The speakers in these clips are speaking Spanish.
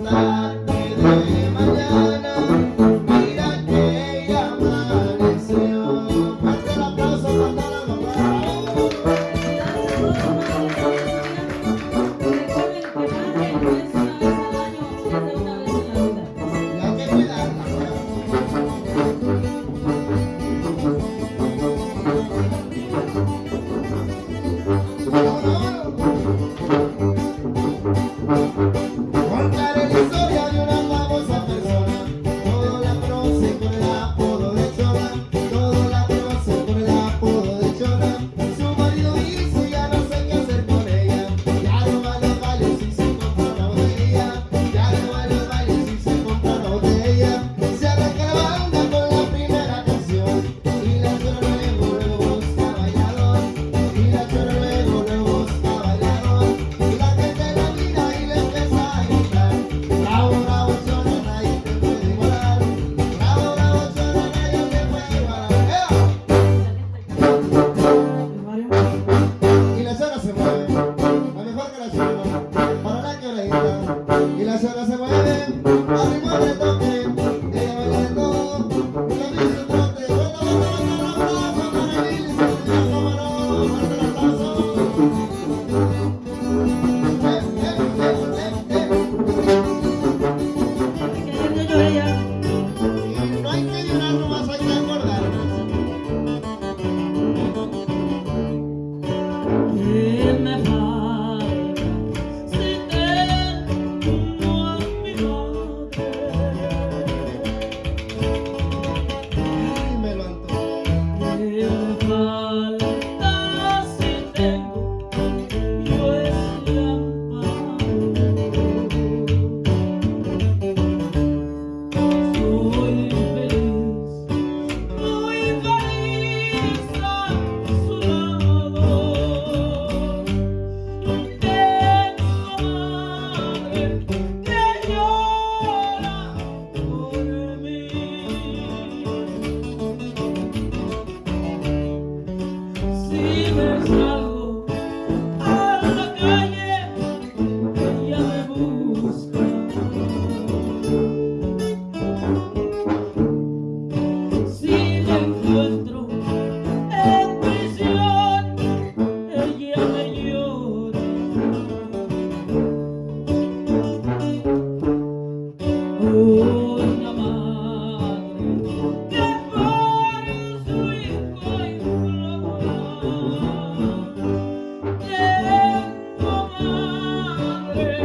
Let me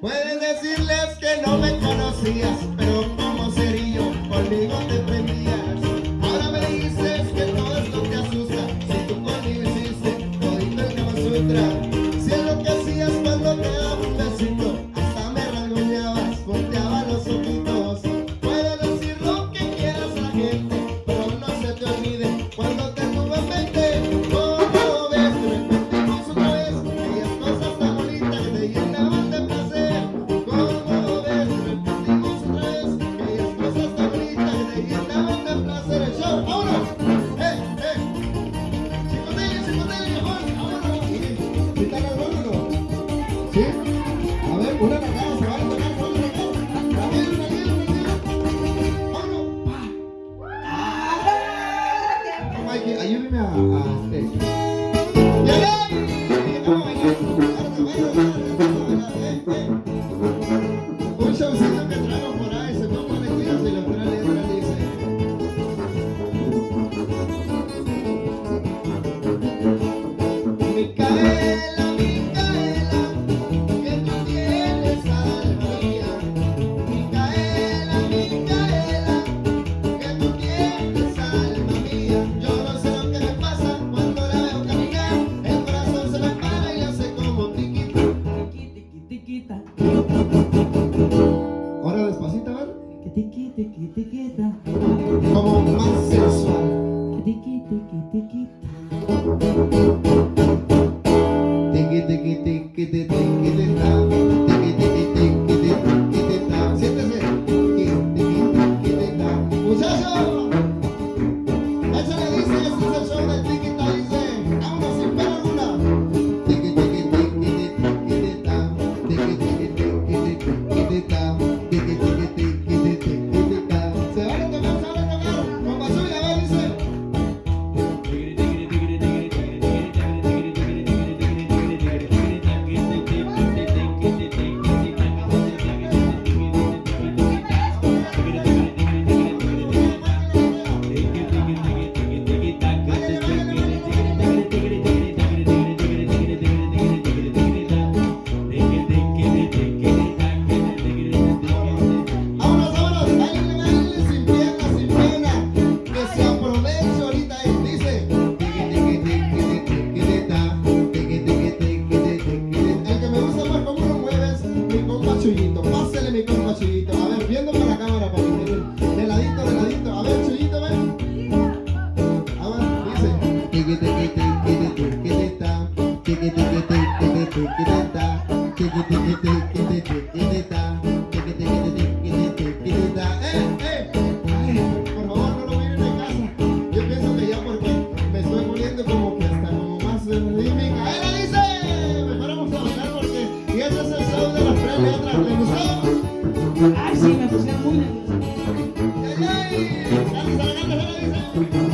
Puedes decirles que no me conocías, pero como cerillo, conmigo te ああ失 tiki tiki. Tiki tiki tiki tiki tiki Muchachos, échale dice, ese es el de Por favor, no lo miren en casa. Yo pienso que ya porque me estoy poniendo como que hasta como más rítmica. ¡Ahí la dice! Mejor vamos a bailar porque... Y ese es el show de las tres letras. ¿Le gustó? Ay, sí, me pusieron muy nerviosa. ¡Ay, ay! ¡Dale, dice!